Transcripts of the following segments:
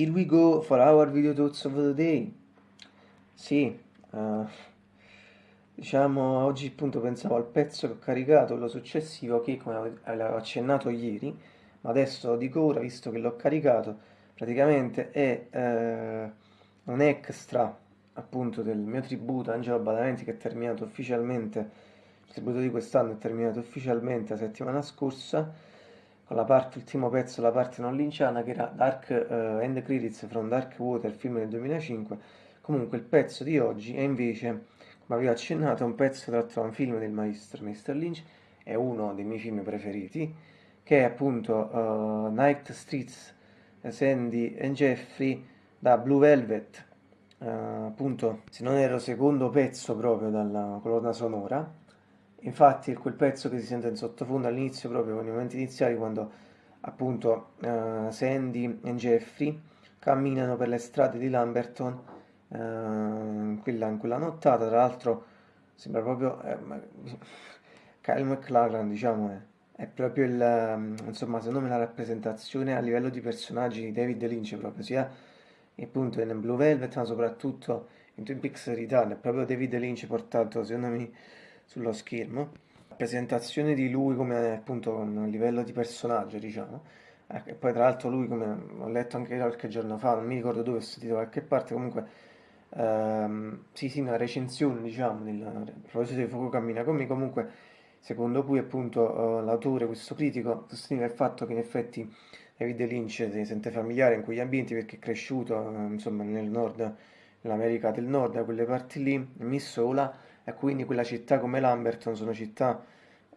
Here we go for our video thoughts of the day. Sì, uh, diciamo oggi appunto pensavo al pezzo che ho caricato, quello successivo, che come avevo accennato ieri, ma adesso lo dico ora visto che l'ho caricato, praticamente è uh, un extra appunto del mio tributo Angelo Badalamenti che è terminato ufficialmente, il tributo di quest'anno è terminato ufficialmente la settimana scorsa con la parte, ultimo pezzo, la parte non linciana, che era Dark uh, End Credits from Dark Water, film del 2005. Comunque il pezzo di oggi è invece, come avevo accennato, un pezzo tratto da un film del maestro Mr. Lynch, è uno dei miei film preferiti, che è appunto uh, Night Streets, Sandy and Jeffrey da Blue Velvet, uh, appunto se non ero secondo pezzo proprio dalla colonna sonora, Infatti quel pezzo che si sente in sottofondo all'inizio, proprio con i momenti iniziali, quando appunto uh, Sandy e Jeffrey camminano per le strade di Lamberton uh, in, quella, in, quella, nottata, tra l'altro sembra proprio eh, Kyle McLachlan, diciamo, è, è proprio il, um, insomma, secondo me la rappresentazione a livello di personaggi di David Lynch proprio, sia appunto in Blue Velvet, ma soprattutto in Twin Peaks Return, è proprio David Lynch portato, secondo me, sullo schermo. La presentazione di lui come appunto un livello di personaggio diciamo. Eh, e poi tra l'altro lui come ho letto anche qualche giorno fa non mi ricordo dove ho sentito qualche parte comunque ehm, sì sì una recensione diciamo del, a proposito di Fuoco cammina con me. Comunque secondo cui appunto uh, l'autore questo critico sosteneva il fatto che in effetti David Lynch si sente familiare in quegli ambienti perché è cresciuto uh, insomma nel nord nell'America del Nord da quelle parti lì in Missoula e quindi quella città come Lamberton sono città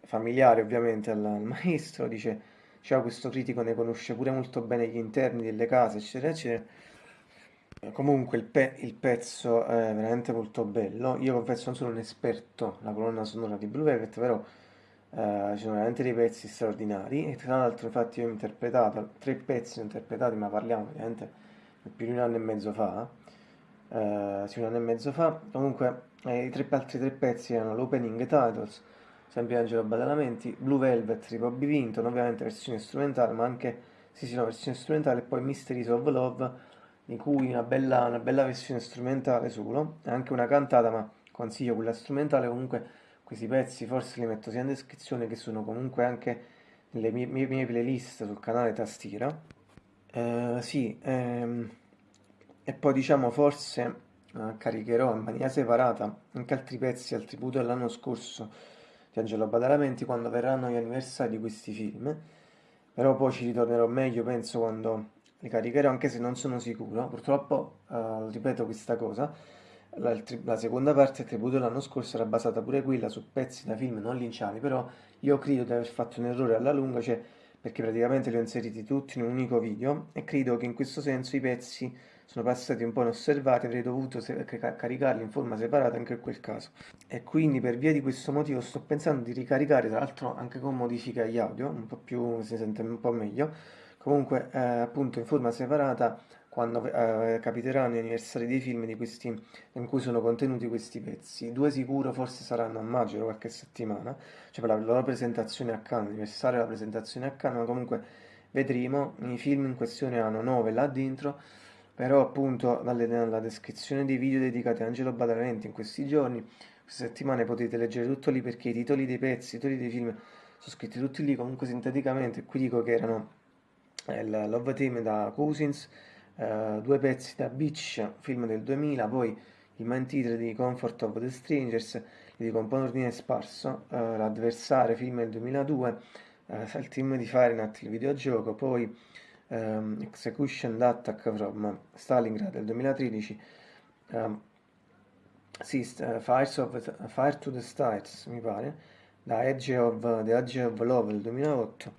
familiari ovviamente al, al maestro, dice diceva questo critico ne conosce pure molto bene gli interni delle case, eccetera, eccetera. Comunque il, pe il pezzo è veramente molto bello. Io confesso non sono un esperto la colonna sonora di Blue Velvet, però eh, ci sono veramente dei pezzi straordinari. E tra l'altro, infatti, io ho interpretato tre pezzi interpretati, ma parliamo ovviamente più di un anno e mezzo fa. Eh, sì, un anno e mezzo fa. Comunque e I tre altri tre pezzi erano l'opening titles, sempre Angelo Badalamenti, Blue Velvet di Bobby Vinton, ovviamente versione strumentale, ma anche sì, sì, no, versione strumentale, e poi Mysteries of Love, di cui una bella, una bella versione strumentale solo, anche una cantata, ma consiglio quella strumentale, comunque questi pezzi forse li metto sia in descrizione che sono comunque anche nelle mie, mie, mie playlist sul canale Tastiera. Uh, sì, ehm, e poi diciamo forse eh, caricherò in maniera separata anche altri pezzi al tributo dell'anno scorso di Angelo Badalamenti quando verranno gli anniversari di questi film. Però poi ci ritornerò meglio penso quando li caricherò anche se non sono sicuro. Purtroppo uh, ripeto questa cosa la, la, seconda parte del tributo dell'anno scorso era basata pure quella su pezzi da film non linciani però io credo di aver fatto un errore alla lunga cioè perché praticamente li ho inseriti tutti in un unico video e credo che in questo senso i pezzi sono passati un po' inosservati, avrei dovuto caricarli in forma separata anche in quel caso. E quindi per via di questo motivo sto pensando di ricaricare, tra l'altro anche con modifiche agli audio, un po' più, si sente un po' meglio, comunque eh, appunto in forma separata quando eh, capiteranno gli anniversari dei film questi, in cui sono contenuti questi pezzi. Due sicuro forse saranno a maggio, qualche settimana, cioè per la loro presentazione a Cannes, anniversario della presentazione a Cannes, ma comunque vedremo, i film in questione hanno 9 là dentro, però appunto dalle, dalla descrizione dei video dedicati a Angelo Badalamenti in questi giorni, queste settimane potete leggere tutto lì perché i titoli dei pezzi, i titoli dei film sono scritti tutti lì. Comunque sinteticamente, qui dico che erano il Love Team da Cousins, eh, due pezzi da Beach, film del 2000, poi il main title di Comfort of the Strangers, un po' in ordine sparso, eh, l'Adversario, film del 2002, eh, il team di Fahrenheit, il videogioco, poi um, Execution Attack from Stalingrad del 2013, um, sì, uh, Fires of, Fire to the Stars mi pare, da Edge of, The Edge of Love del 2008,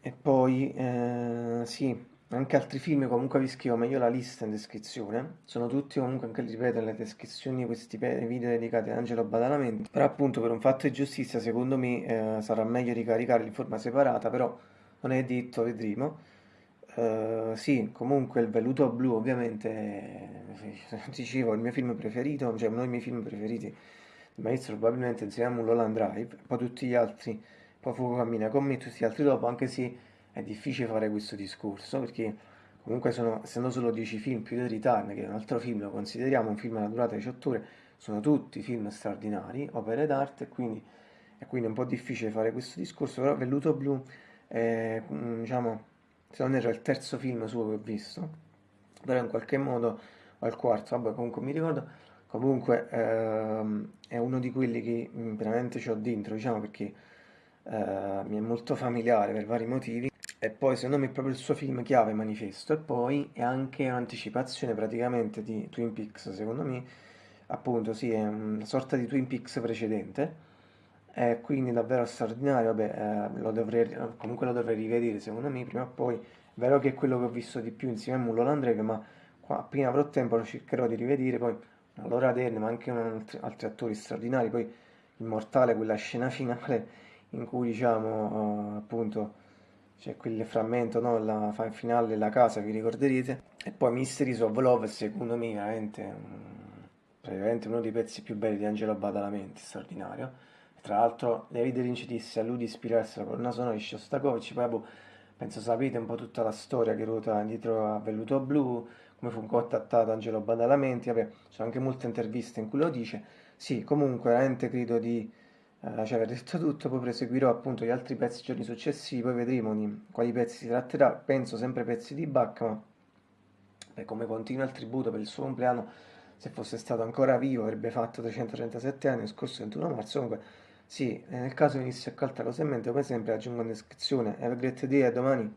e poi eh, sì, anche altri film comunque vi scrivo meglio la lista in descrizione. Sono tutti comunque anche ripeto nelle descrizioni di questi video dedicati ad Angelo Badalamenti. Però appunto per un fatto di giustizia secondo me eh, sarà meglio ricaricarli in forma separata però non è detto vedremo. Uh, sì, comunque il velluto blu ovviamente, eh, dicevo, il mio film preferito, cioè uno dei miei film preferiti. Il maestro probabilmente insieme a Mulholland Drive, poi tutti gli altri, poi Fuoco cammina con me, tutti gli altri dopo, anche se è difficile fare questo discorso, perché comunque sono, essendo solo 10 film più di Return, che è un altro film, lo consideriamo un film alla durata di 18 ore, sono tutti film straordinari, opere d'arte, e quindi è quindi un po' difficile fare questo discorso, però Velluto Blu è, mm, diciamo, se non era il terzo film suo che ho visto, però in qualche modo, o il quarto, vabbè comunque mi ricordo, comunque ehm, è uno di quelli che mm, veramente ho dentro, diciamo perché eh, mi è molto familiare per vari motivi, e poi secondo me è proprio il suo film chiave Manifesto, e poi è anche un'anticipazione praticamente di Twin Peaks, secondo me, appunto sì, è una sorta di Twin Peaks precedente, e quindi davvero straordinario, vabbè, eh, lo dovrei, comunque lo dovrei rivedere secondo me. Prima o poi, è vero che è quello che ho visto di più insieme a Mulholland Drive, ma qua, appena avrò tempo lo cercherò di rivedere, poi Laura Dern, ma anche altri, altri attori straordinari, poi Immortale, quella scena finale in cui diciamo uh, appunto c'è quel frammento, no, la finale della casa, vi ricorderete, e poi Mysteries of Love, secondo me veramente, um, praticamente uno dei pezzi più belli di Angelo Badalamenti, straordinario. Tra l'altro David Lynch disse a lui di ispirarsi alla colonna sonora di Shostakovich, poi boh, penso sapete un po' tutta la storia che ruota dietro a Velluto Blu, come fu contattato Angelo Badalamenti, vabbè, ci sono anche molte interviste in cui lo dice. Sì, comunque veramente credo di eh, cioè, aver detto tutto, poi proseguirò appunto gli altri pezzi giorni successivi, poi vedremo di quali pezzi si tratterà, penso sempre pezzi di Bach, ma beh, come continua il tributo per il suo compleanno, se fosse stato ancora vivo avrebbe fatto 337 anni, lo scorso 21 marzo, comunque sì, nel caso venisse accolta cosa in mente, come sempre aggiungo in descrizione, have a great day, a domani.